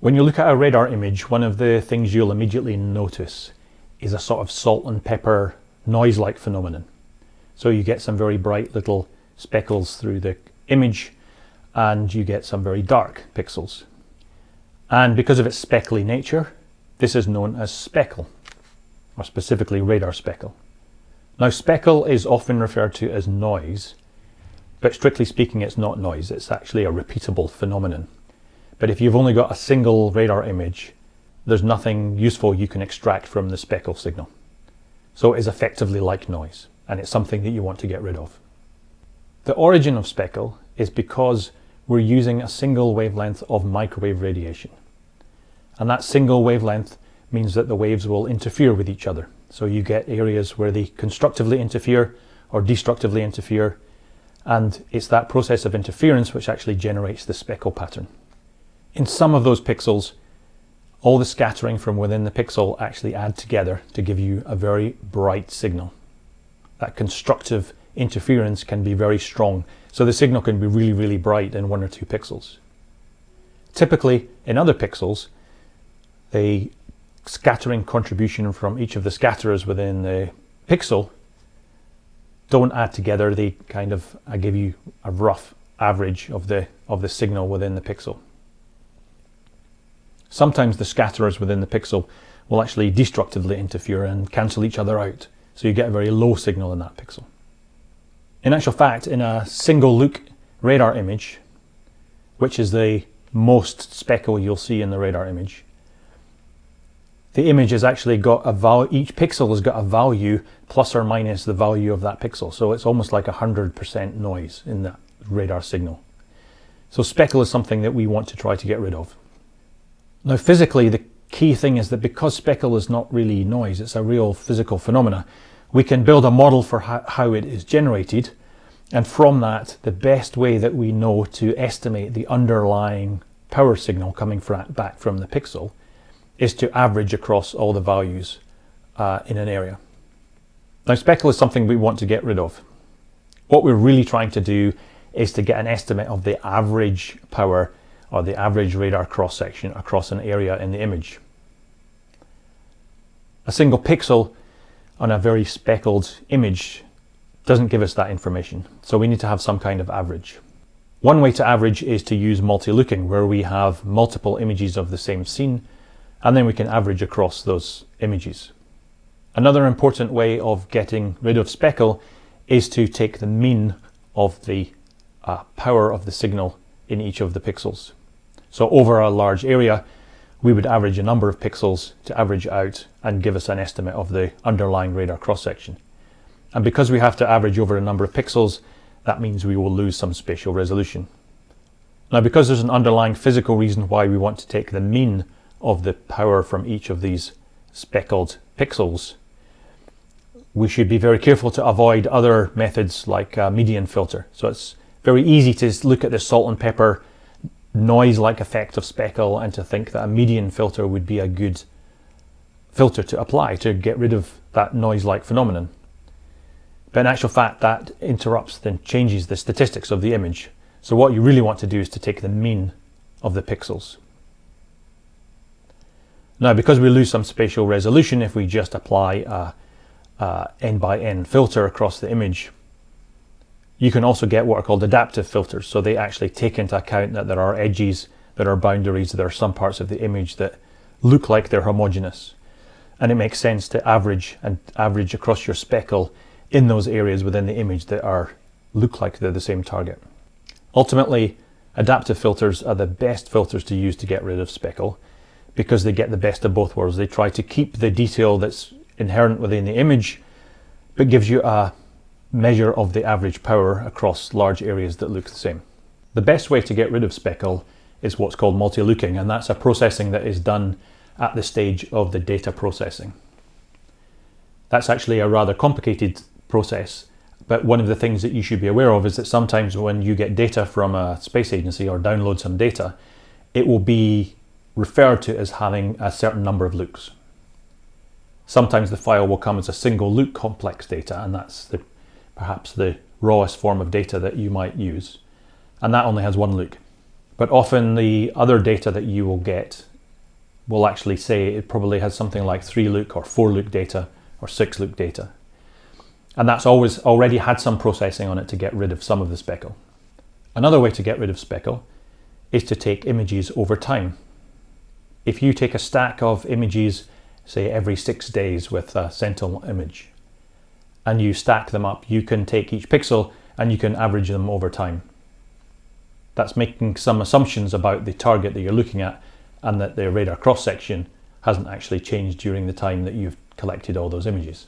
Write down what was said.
When you look at a radar image, one of the things you'll immediately notice is a sort of salt and pepper noise-like phenomenon. So you get some very bright little speckles through the image and you get some very dark pixels. And because of its speckly nature, this is known as speckle, or specifically radar speckle. Now speckle is often referred to as noise, but strictly speaking it's not noise, it's actually a repeatable phenomenon. But if you've only got a single radar image, there's nothing useful you can extract from the speckle signal. So it is effectively like noise, and it's something that you want to get rid of. The origin of speckle is because we're using a single wavelength of microwave radiation. And that single wavelength means that the waves will interfere with each other. So you get areas where they constructively interfere or destructively interfere, and it's that process of interference which actually generates the speckle pattern. In some of those pixels, all the scattering from within the pixel actually add together to give you a very bright signal. That constructive interference can be very strong, so the signal can be really, really bright in one or two pixels. Typically, in other pixels, the scattering contribution from each of the scatterers within the pixel don't add together, they kind of give you a rough average of the of the signal within the pixel. Sometimes the scatterers within the pixel will actually destructively interfere and cancel each other out. So you get a very low signal in that pixel. In actual fact, in a single look radar image, which is the most speckle you'll see in the radar image, the image has actually got a value, each pixel has got a value plus or minus the value of that pixel. So it's almost like 100% noise in that radar signal. So speckle is something that we want to try to get rid of. Now physically, the key thing is that because speckle is not really noise, it's a real physical phenomena, we can build a model for how, it is generated. And from that, the best way that we know to estimate the underlying power signal coming back from the pixel is to average across all the values uh, in an area. Now speckle is something we want to get rid of. What we're really trying to do is to get an estimate of the average power or the average radar cross section across an area in the image. A single pixel on a very speckled image doesn't give us that information, so we need to have some kind of average. One way to average is to use multi-looking, where we have multiple images of the same scene, and then we can average across those images. Another important way of getting rid of speckle is to take the mean of the uh, power of the signal in each of the pixels. So over a large area, we would average a number of pixels to average out and give us an estimate of the underlying radar cross-section. And because we have to average over a number of pixels, that means we will lose some spatial resolution. Now because there's an underlying physical reason why we want to take the mean of the power from each of these speckled pixels, we should be very careful to avoid other methods like a median filter. So it's very easy to look at the salt and pepper noise-like effect of speckle and to think that a median filter would be a good filter to apply to get rid of that noise-like phenomenon. But in actual fact, that interrupts and changes the statistics of the image. So what you really want to do is to take the mean of the pixels. Now, because we lose some spatial resolution if we just apply a, a n by n filter across the image, you can also get what are called adaptive filters. So they actually take into account that there are edges, there are boundaries, there are some parts of the image that look like they're homogeneous. And it makes sense to average and average across your speckle in those areas within the image that are look like they're the same target. Ultimately, adaptive filters are the best filters to use to get rid of speckle because they get the best of both worlds. They try to keep the detail that's inherent within the image, but gives you a measure of the average power across large areas that look the same. The best way to get rid of speckle is what's called multi-looking, and that's a processing that is done at the stage of the data processing. That's actually a rather complicated process, but one of the things that you should be aware of is that sometimes when you get data from a space agency or download some data, it will be referred to as having a certain number of looks. Sometimes the file will come as a single look complex data, and that's the perhaps the rawest form of data that you might use. And that only has one look. But often the other data that you will get will actually say it probably has something like three look or four look data or six look data. And that's always already had some processing on it to get rid of some of the speckle. Another way to get rid of speckle is to take images over time. If you take a stack of images, say every six days with a sentinel image, and you stack them up, you can take each pixel and you can average them over time. That's making some assumptions about the target that you're looking at and that the radar cross section hasn't actually changed during the time that you've collected all those images.